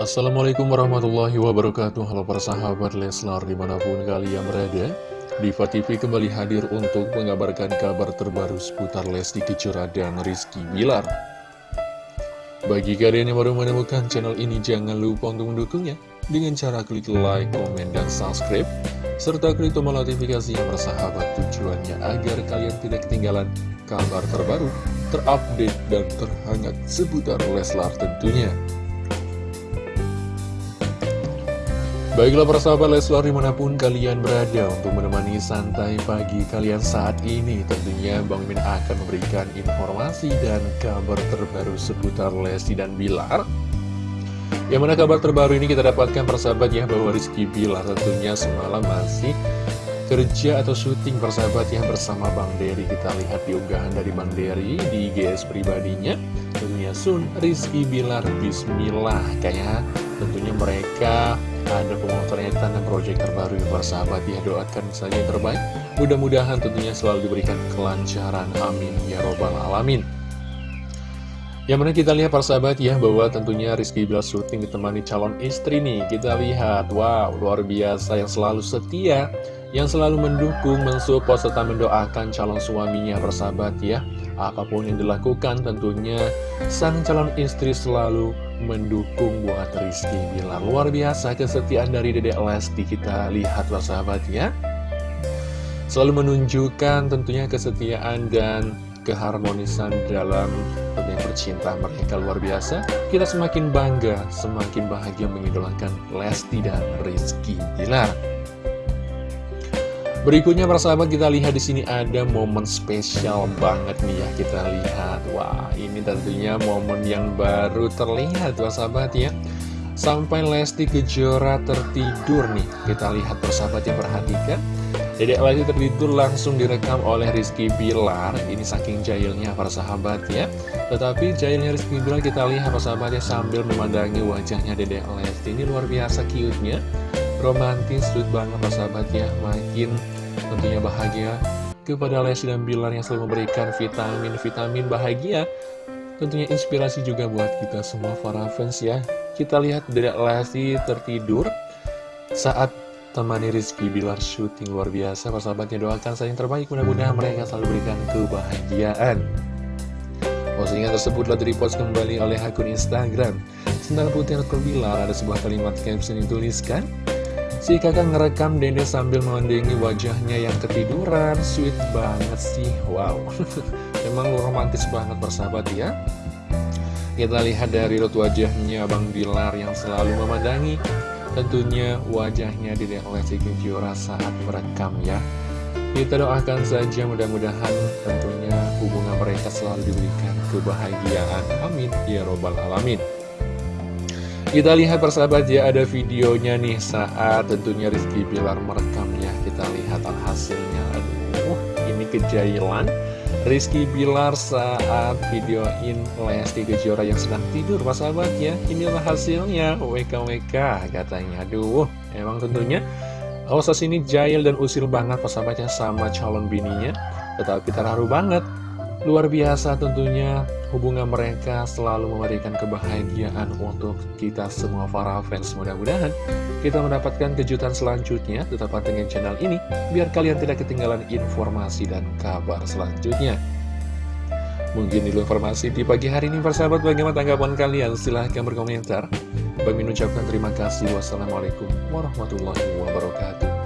Assalamualaikum warahmatullahi wabarakatuh. Halo para sahabat Leslar di mana pun kalian berada. Diva TV kembali hadir untuk mengabarkan kabar terbaru seputar Lesti Kejora dan Rizky Bilar. Bagi kalian yang baru menemukan channel ini jangan lupa untuk mendukungnya. Dengan cara klik like, komen, dan subscribe. Serta klik tombol notifikasi yang bersahabat tujuannya agar kalian tidak ketinggalan kabar terbaru, terupdate, dan terhangat seputar Leslar tentunya Baiklah persahabat Leslar di mana pun kalian berada untuk menemani santai pagi kalian saat ini Tentunya Bang Min akan memberikan informasi dan kabar terbaru seputar Lesti dan Bilar. Yang mana kabar terbaru ini kita dapatkan persahabat ya bahwa Rizky Bilar tentunya semalam masih kerja atau syuting persahabat ya bersama Bang Dery. Kita lihat di unggahan dari Bang Dery di GS pribadinya. Tentunya Sun Rizky Bilar Bismillah Kayaknya tentunya mereka ada pemotretan dan proyek terbaru yang bersahabat ya doakan saja yang terbaik. Mudah-mudahan tentunya selalu diberikan kelancaran. Amin. Ya robbal alamin. Yang mana kita lihat persahabat ya bahwa tentunya Rizky Bilar syuting ditemani calon istri nih. Kita lihat wow luar biasa. Yang selalu setia yang selalu mendukung mensupport serta mendoakan calon suaminya bersahabat ya apa pun yang dilakukan tentunya sang calon istri selalu mendukung buat Rizky. Bilar Luar biasa kesetiaan dari Dedek Lesti kita lihat sahabat ya. Selalu menunjukkan tentunya kesetiaan dan keharmonisan dalam tentunya percintaan. Mereka luar biasa Kita semakin bangga, semakin bahagia mengidolakan Lesti dan Rizky. Bilar Berikutnya persahabat kita lihat di sini ada momen spesial banget nih ya kita lihat. Wah ini tentunya momen yang baru terlihat persahabat ya. Sampai Lesti Kejora tertidur nih. Kita lihat persahabat yang perhatikan. Dedek Lesti tertidur langsung direkam oleh Rizky Bilar. Ini saking jahilnya persahabat ya. Tetapi jahilnya Rizky Bilar kita lihat persahabatnya sambil memandangi wajahnya Dedek Lesti. Ini luar biasa cute-nya romantis, sweet banget persahabat ya Makin tentunya bahagia. Kepada Lesti dan Bilar yang selalu memberikan vitamin-vitamin bahagia Tentunya inspirasi juga buat kita semua para fans ya. Kita lihat dari Lesti tertidur saat temani Rizky Bilar syuting luar biasa Persahabatnya doakan saya yang terbaik. Mudah-mudahan mereka selalu berikan kebahagiaan. Postingan tersebut telah direpost kembali oleh akun Instagram. Sendal Putih Bilar ada sebuah kalimat caption yang dituliskan Si kakak ngerekam Dede sambil memandangi wajahnya yang ketiduran. Sweet banget sih, wow. Memang romantis banget bersahabat ya. Kita lihat dari rut wajahnya Bang Bilar yang selalu memandangi. Tentunya wajahnya Dede Lesti Kejora saat merekam ya. Kita doakan saja mudah-mudahan tentunya hubungan mereka selalu diberikan kebahagiaan. Amin. Ya Robbal Alamin kita lihat persahabat ya ada videonya nih saat tentunya Rizky Bilar merekamnya. Kita lihat hasilnya. Aduh ini kejailan. Rizky Bilar saat videoin Lesti Kejora yang sedang tidur persahabat ya. Inilah hasilnya. WKWK katanya. Aduh emang tentunya Osas ini jahil dan usil banget persahabatnya sama calon bininya. Tetapi terharu banget Luar biasa tentunya hubungan mereka selalu memberikan kebahagiaan untuk kita semua para fans. Mudah-mudahan kita mendapatkan kejutan selanjutnya Tetap dengan channel ini biar kalian tidak ketinggalan informasi dan kabar selanjutnya. Mungkin dulu informasi di pagi hari ini persahabat. Bagaimana tanggapan kalian? Silahkan berkomentar. Bagi mengucapkan terima kasih. Wassalamualaikum warahmatullahi wabarakatuh